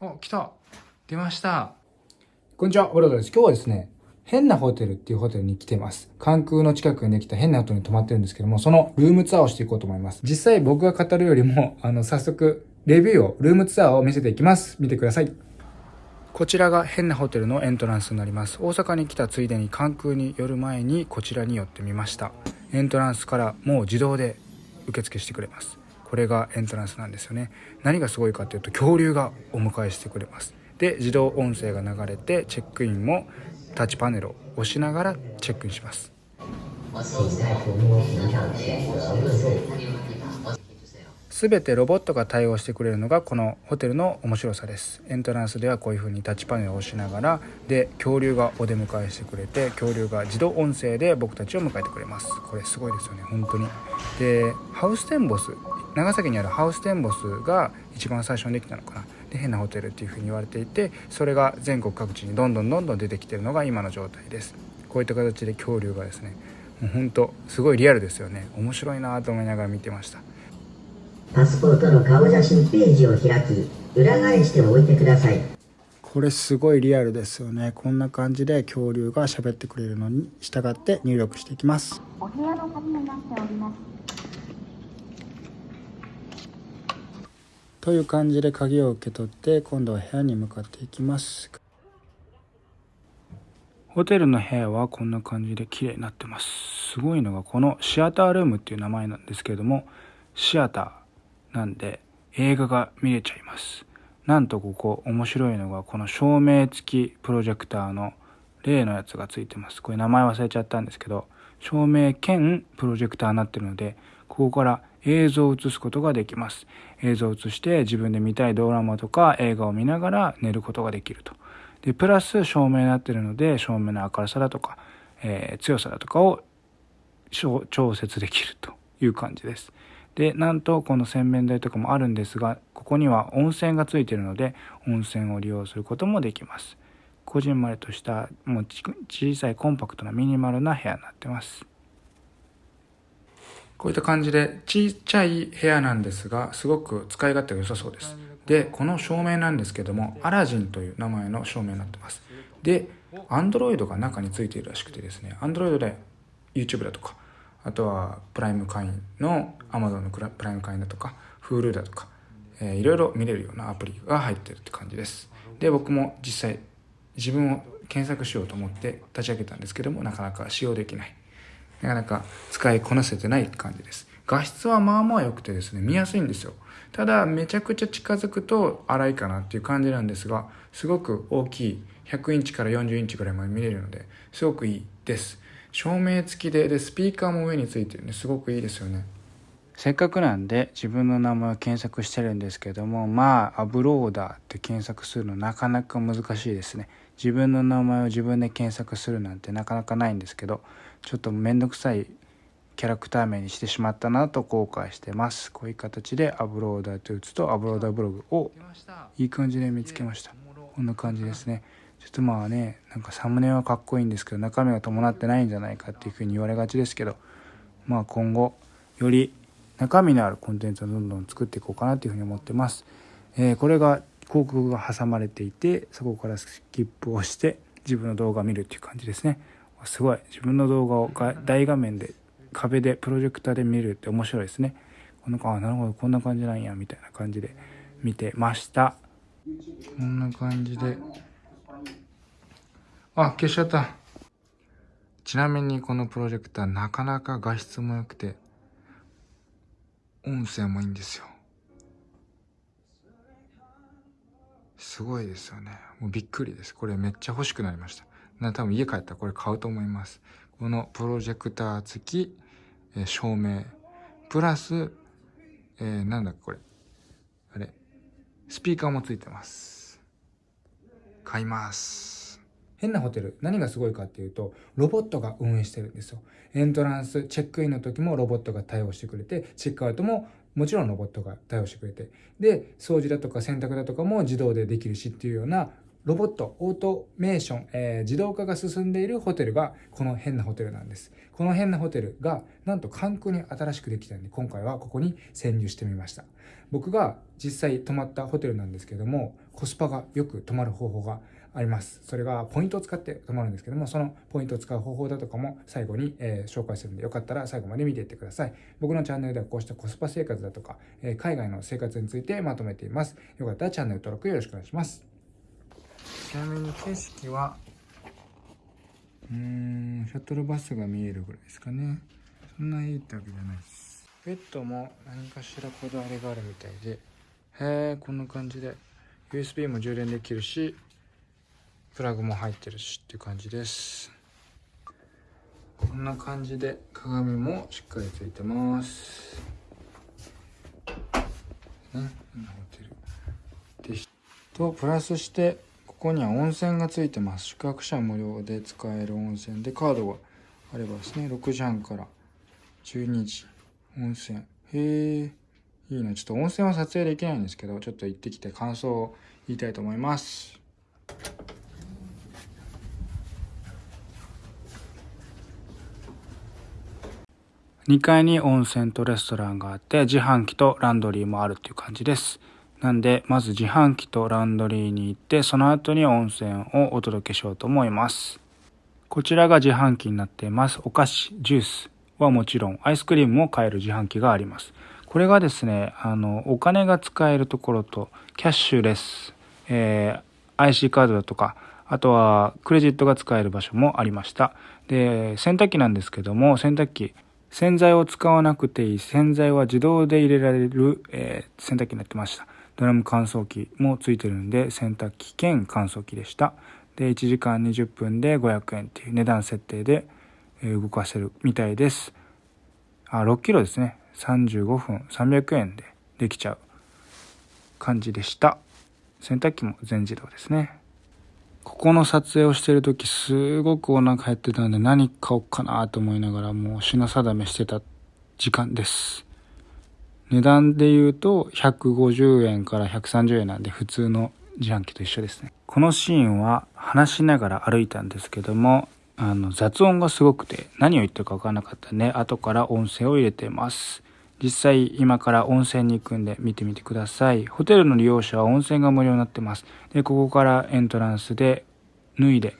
お、来た出ましたこんにちは、オロドです。今日はですね、変なホテルっていうホテルに来てます。関空の近くにできた変なホテルに泊まってるんですけども、そのルームツアーをしていこうと思います。実際僕が語るよりも、あの、早速、レビューを、ルームツアーを見せていきます。見てください。こちらが変なホテルのエントランスになります。大阪に来たついでに関空に寄る前にこちらに寄ってみました。エントランスからもう自動で受付してくれます。これがエントランスなんですよね。何がすごいかというと恐竜がお迎えしてくれます。で自動音声が流れてチェックインもタッチパネルを押しながらチェックインしますすべてロボットが対応してくれるのがこのホテルの面白さですエントランスではこういう風にタッチパネルを押しながらで恐竜がお出迎えしてくれて恐竜が自動音声で僕たちを迎えてくれますこれすごいですよね本当にでハウステンボス長崎にあるハウステンボスが一番最初にできたのかな。で変なホテルっていうふうに言われていてそれが全国各地にどんどんどんどん出てきてるのが今の状態です。こういった形で恐竜がですねもうほんとすごいリアルですよね。面白いなと思いながら見てました。パスポートの顔写真ページを開き裏返しておいてください。これすごいリアルですよね。こんな感じで恐竜が喋ってくれるのに従って入力していきます。お部屋の鍵になっておりますという感じで鍵を受け取って今度は部屋に向かっていきます。ホテルの部屋はこんな感じで綺麗になってます。すごいのがこのシアタールームっていう名前なんですけれどもシアターなんで映画が見れちゃいます。なんとここ面白いのがこの照明付きプロジェクターの例のやつがついてます。これ名前忘れちゃったんですけど照明兼プロジェクターになってるのでここから映像を映すことができます。映像を映して自分で見たいドラマとか映画を見ながら寝ることができると。で、プラス照明になってるので、照明の明るさだとか、えー、強さだとかを調節できるという感じです。で、なんとこの洗面台とかもあるんですが、ここには温泉がついているので、温泉を利用することもできます。こじんまりとしたもう小さいコンパクトなミニマルな部屋になってます。こういった感じでちっちゃい部屋なんですが、すごく使い勝手が良さそうです。で、この照明なんですけども、アラジンという名前の照明になってます。で、Android が中についているらしくてですね、Android で YouTube だとか、あとはプライム会員の Amazon のプライム会員だとか、Hulu だとか、えー、いろいろ見れるようなアプリが入ってるって感じです。で、僕も実際自分を検索しようと思って立ち上げたんですけども、なかなか使用できない。なかなか使いこなせてない感じです。画質はまあまあ良くてですね、見やすいんですよ。ただ、めちゃくちゃ近づくと荒いかなっていう感じなんですが、すごく大きい、100インチから40インチぐらいまで見れるので、すごくいいです。照明付きで、で、スピーカーも上についてるんですごくいいですよね。せっかくなんで自分の名前を検索してるんですけどもまあアブローダーって検索するのなかなか難しいですね。自分の名前を自分で検索するなんてなかなかないんですけどちょっと面倒くさいキャラクター名にしてしまったなと後悔してます。こういう形でアブローダーと打つとアブローダーブログをいい感じで見つけました。こんな感じですね。ちょっとまあねなんかサムネはかっこいいんですけど中身が伴ってないんじゃないかっていうふうに言われがちですけどまあ今後より中身のあるコンテンツをどんどん作っていこうかなというふうに思ってます、えー、これが広告が挟まれていてそこからスキップをして自分の動画を見るっていう感じですね。すごい。自分の動画を大画面で壁でプロジェクターで見るって面白いですね。このあなるほど。こんな感じなんやみたいな感じで見てました。こんな感じで。あ消しちゃった。ちなみにこのプロジェクターなかなか画質も良くて音声もいいんですよ。すごいですよね。もうびっくりです。これめっちゃ欲しくなりました。な多分家帰ったらこれ買うと思います。このプロジェクター付き、えー、照明。プラス、えー、なんだこれ。あれ。スピーカーも付いてます。買います。変なホテル何がすごいかっていうとロボットが運営してるんですよエントランスチェックインの時もロボットが対応してくれてチェックアウトももちろんロボットが対応してくれてで掃除だとか洗濯だとかも自動でできるしっていうようなロボット、オートメーション、えー自動化が進んでいるホテルがこの変なホテルなんです。この変なホテルがなんと関空に新しくできたんで今回はここに潜入してみました。僕が実際泊まったホテルなんですけどもコスパがよく泊まる方法があります。それがポイントを使って泊まるんですけどもそのポイントを使う方法だとかも最後に、えー紹介するんでよかったら最後まで見ていってください。僕のチャンネルではこうしたコスパ生活だとか、えー海外の生活についてまとめています。よかったらチャンネル登録よろしくお願いします。ちなみに景色は？うーんシャトルバスが見えるぐらいですかねそんないいってわけじゃないですベッドも何かしらこだわりがあるみたいでへえこんな感じで USB も充電できるしプラグも入ってるしっていう感じです。こんな感じで鏡もしっかりついてます。ねホテルでとプラスしてここには温泉がついてます。宿泊者無料で使える温泉でカードがあればですね6時半から12時温泉。へえいいな。ちょっと温泉は撮影できないんですけどちょっと行ってきて感想を言いたいと思います。2階に温泉とレストランがあって自販機とランドリーもあるっていう感じです。なんでまず自販機とランドリーに行ってその後に温泉をお届けしようと思います。こちらが自販機になっています。お菓子ジュースはもちろんアイスクリームも買える自販機があります。これがですねあのお金が使えるところとキャッシュレス、えー IC カードだとかあとはクレジットが使える場所もありました。で洗濯機なんですけども洗濯機洗剤を使わなくていい洗剤は自動で入れられる、えー洗濯機になってました。ドラム乾燥機もついてるんで洗濯機兼乾燥機でした。で1時間20分で500円っていう値段設定で動かせるみたいです。あ6キロですね。35分300円でできちゃう感じでした。洗濯機も全自動ですね。ここの撮影をしてる時すごくお腹減ってたんで何買おうかなと思いながらもう品定めしてた時間です。値段で言うと150円から130円なんで普通の自販機と一緒ですね。このシーンは話しながら歩いたんですけどもあの雑音がすごくて何を言ってるか分からなかったんで後から音声を入れてます。実際今から温泉に行くんで見てみてください。ホテルの利用者は温泉が無料になってます。でここからエントランスで脱いで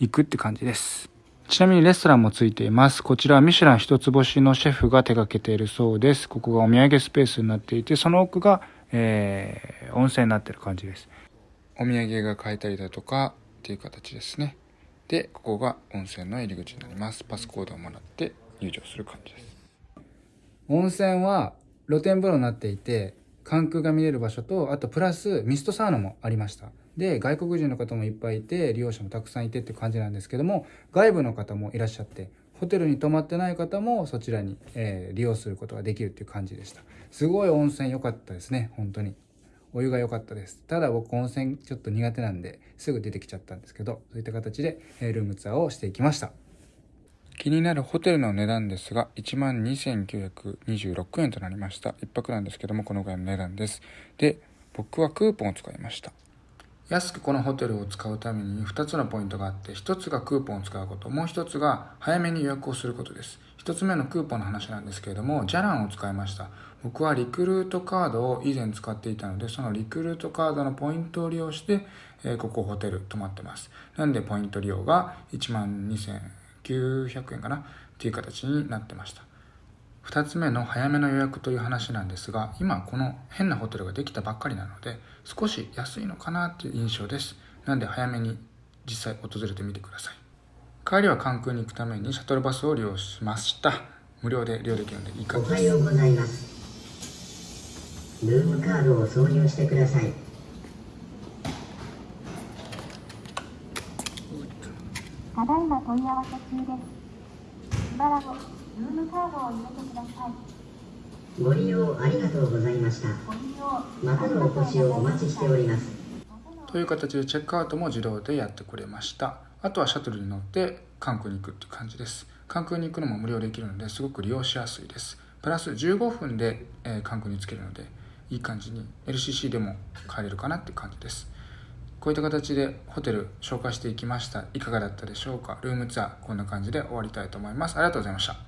行くって感じです。ちなみにレストランもついています。こちらはミシュラン一つ星のシェフが手掛けているそうです。ここがお土産スペースになっていてその奥が、えー温泉になってる感じです。お土産が買えたりだとかっていう形ですね。でここが温泉の入り口になります。パスコードをもらって入場する感じです。温泉は露天風呂になっていて関空が見れる場所とあとプラスミストサウナもありました。で外国人の方もいっぱいいて利用者もたくさんいてって感じなんですけども外部の方もいらっしゃってホテルに泊まってない方もそちらに、えー利用することができるっていう感じでした。すごい温泉良かったですね本当に。お湯が良かったです。ただ僕温泉ちょっと苦手なんですぐ出てきちゃったんですけどそういった形でえールームツアーをしていきました。気になるホテルの値段ですが12,926円となりました。一泊なんですけどもこのぐらいの値段です。で僕はクーポンを使いました。安くこのホテルを使うために2つのポイントがあって1つがクーポンを使うこともう1つが早めに予約をすることです。1つ目のクーポンの話なんですけれどもジャランを使いました。僕はリクルートカードを以前使っていたのでそのリクルートカードのポイントを利用して、えここホテル泊まってます。なんでポイント利用が1万900円かな？っていう形になってました。2つ目の早めの予約という話なんですが今この変なホテルができたばっかりなので少し安いのかなっていう印象です。なんで早めに実際訪れてみてください。帰りは関空に行くためにシャトルバスを利用しました。無料で利用できるのでいいかおはようございます。ルームカードを挿入してください。ただいま問い合わせ中です。しばらくルームカードを入れてください。ご利用ありがとうございました。ご利用またのお越しをお待ちしております。という形でチェックアウトも自動でやってくれました。あとはシャトルに乗って関空に行くっていう感じです。関空に行くのも無料できるのですごく利用しやすいです。プラス15分で、えー関空に着けるのでいい感じに LCC でも帰れるかなって感じです。こういった形でホテル紹介していきました。いかがだったでしょうか？ルームツアーこんな感じで終わりたいと思います。ありがとうございました。